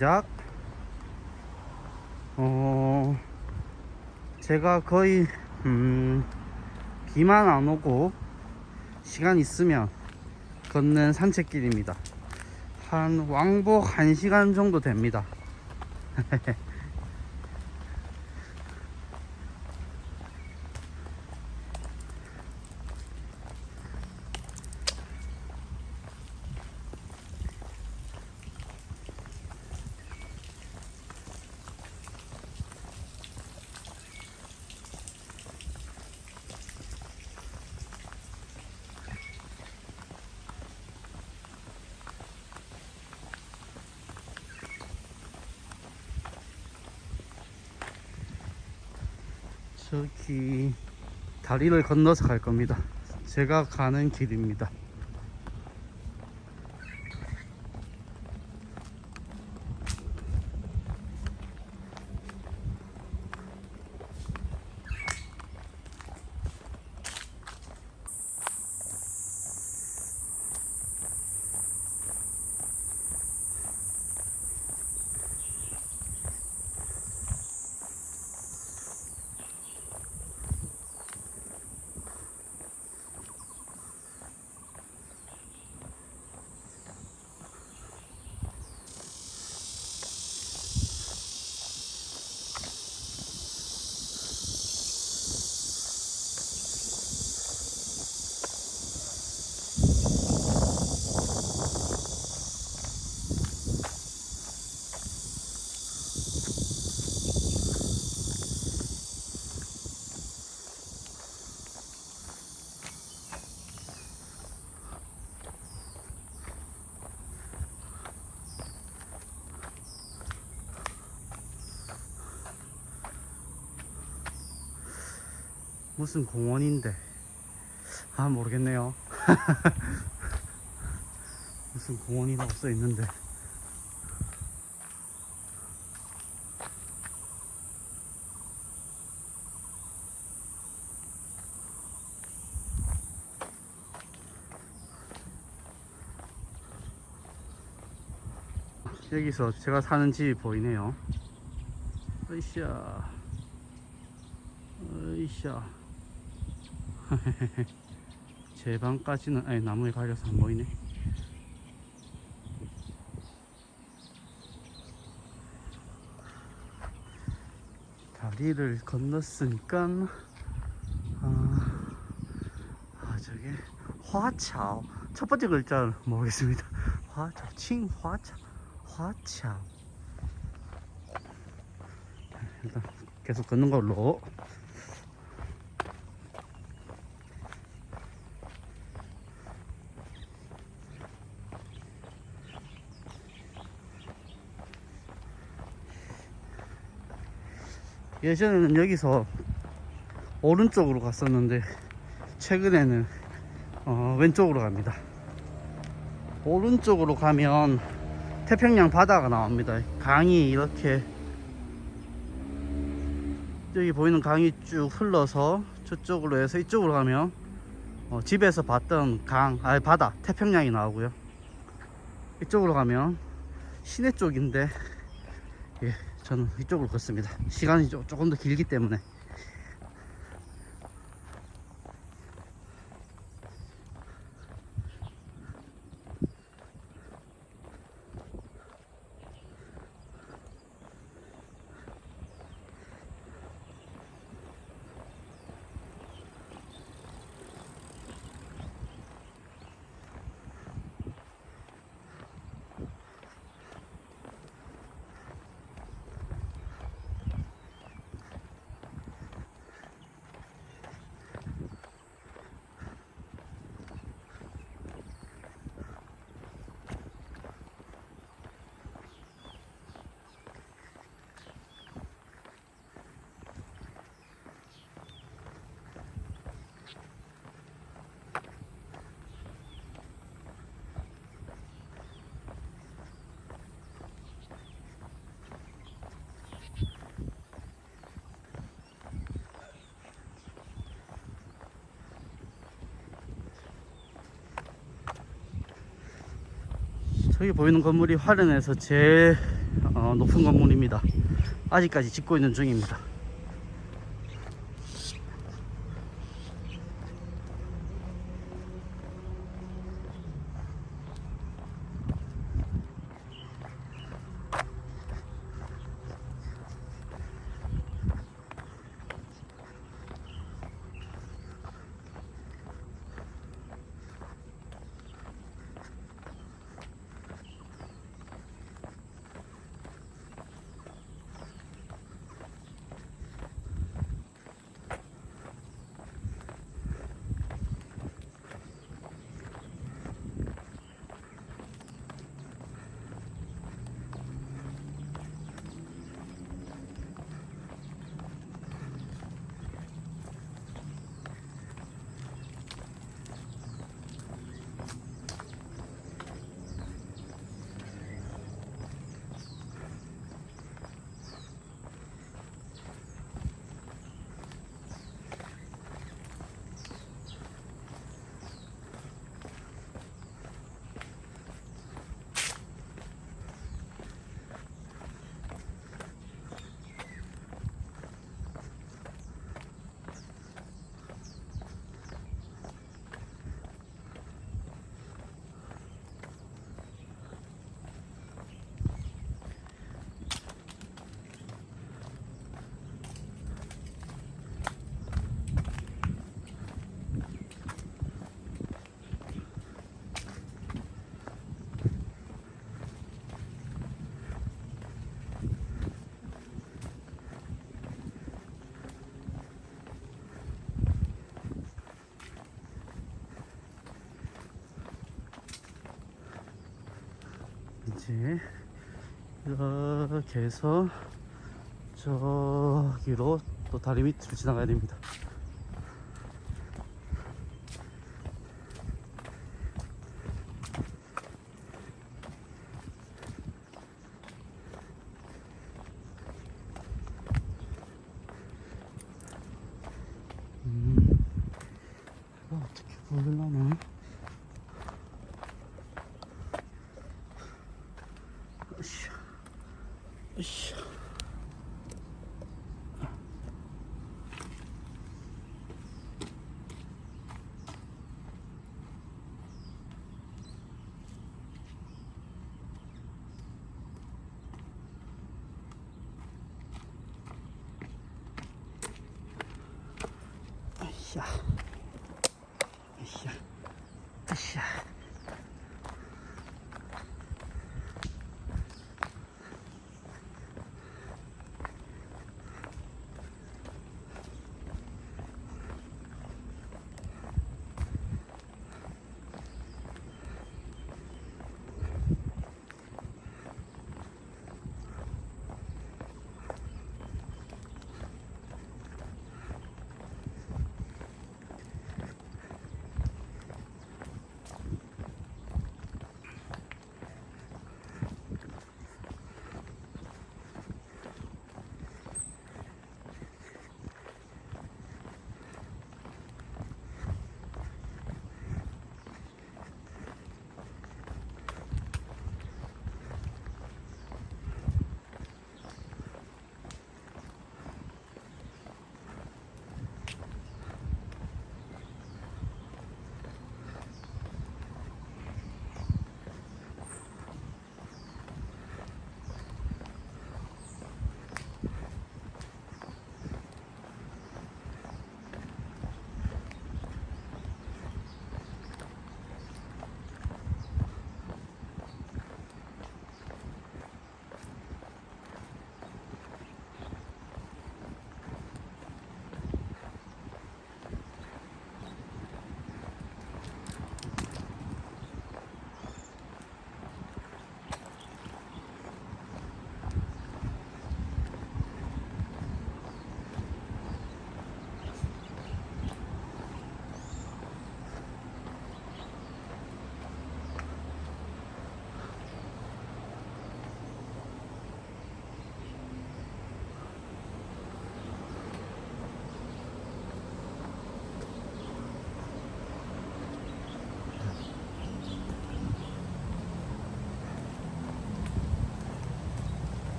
시작. 어, 제가 거의, 음, 비만 안 오고, 시간 있으면 걷는 산책길입니다. 한 왕복 1시간 정도 됩니다. 저기 다리를 건너서 갈 겁니다. 제가 가는 길입니다. 무슨 공원인데? 아 모르겠네요. 무슨 공원이라고 써 있는데. 여기서 제가 사는 집이 보이네요. 으쌰. 으쌰 제 방까지는 아니 나무에 가려서 안 보이네. 다리를 건넜으니까 아, 아 저게 화차오. 첫 번째 글자를 모르겠습니다. 화차오 칭화차 화차오. 일단 계속 걷는 걸로 예전에는 여기서 오른쪽으로 갔었는데 최근에는 어, 왼쪽으로 갑니다. 오른쪽으로 가면 태평양 바다가 나옵니다. 강이 이렇게 여기 보이는 강이 쭉 흘러서 저쪽으로 해서 이쪽으로 가면 어, 집에서 봤던 강, 아니 바다, 태평양이 나오고요. 이쪽으로 가면 시내 쪽인데 예, 저는 이쪽으로 걷습니다. 시간이 조, 조금 더 길기 때문에. 저기 보이는 건물이 화련에서 제일 어, 높은 건물입니다. 아직까지 짓고 있는 중입니다. 이제 이렇게 해서 저기로 또 다리 밑으로 지나가야 됩니다. 으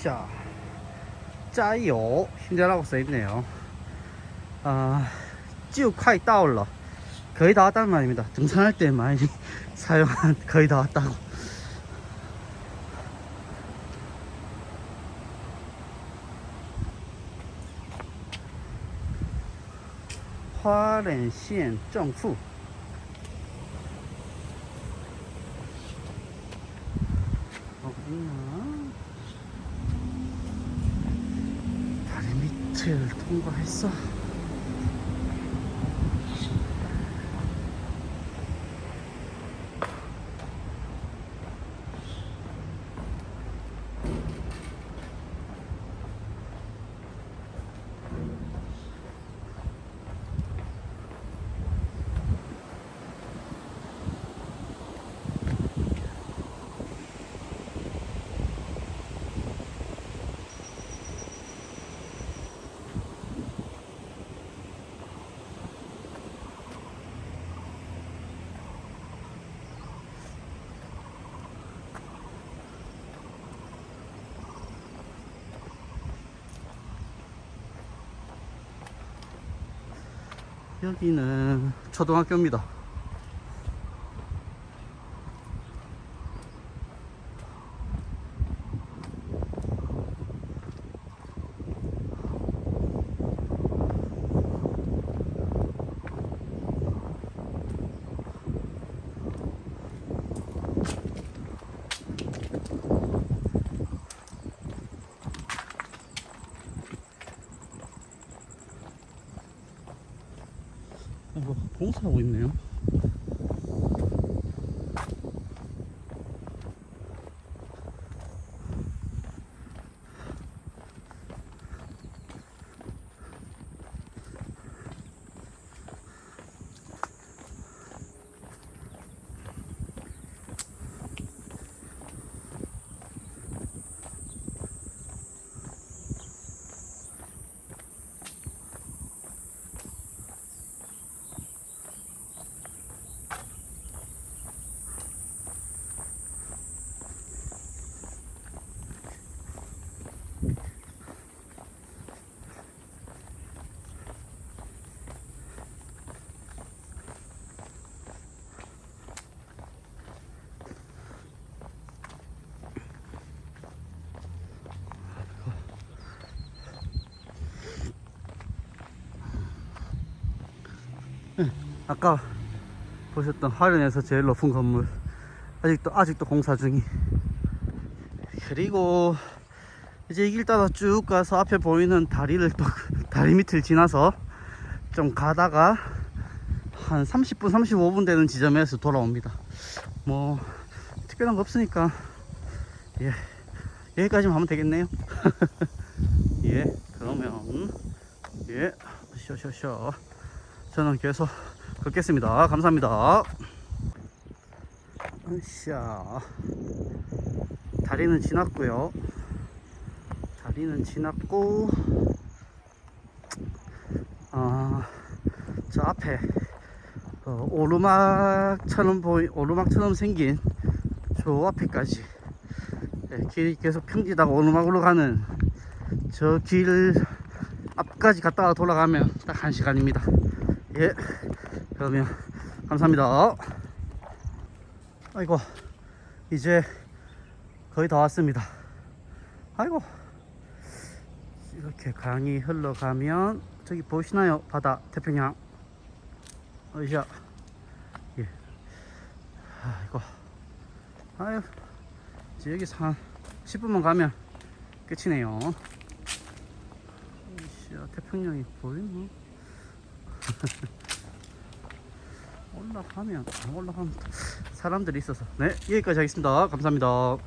으쌰 짜요. 힘들라고 써있네요. 아, 쭉快 따올러. 거의 다 왔다는 말입니다. 등산할 때 많이 사용한 거의 다 왔다고. 화렌시엔 정후. 통과했어. 여기는 초등학교입니다. 뭐 공사하고 있네요. 아까 보셨던 화련에서 제일 높은 건물. 아직도 아직도 공사 중이. 그리고 이제 이 길 따라 쭉 가서 앞에 보이는 다리를 또 다리 밑을 지나서 좀 가다가 한 30분 35분 되는 지점에서 돌아옵니다. 뭐 특별한 거 없으니까. 예. 여기까지만 하면 되겠네요. 예. 그러면 예. 쇼쇼쇼 저는 계속 걷겠습니다. 감사합니다. 으쌰. 다리는 지났고요. 다리는 지났고, 아, 저 앞에 어, 오르막처럼 보이 오르막처럼 생긴 저 앞에까지 예, 길이 계속 평지다가 오르막으로 가는 저 길 앞까지 갔다가 돌아가면 딱 한 시간입니다. 예. 그러면 감사합니다. 아이고 이제 거의 다 왔습니다. 아이고 이렇게 강이 흘러가면 저기 보시나요? 바다 태평양. 어이야. 예. 아이고. 아유. 이제 여기서 한 10분만 가면 끝이네요. 태평양이 보이나? 올라가면 안 올라가면 사람들이 있어서. 네 여기까지 하겠습니다. 감사합니다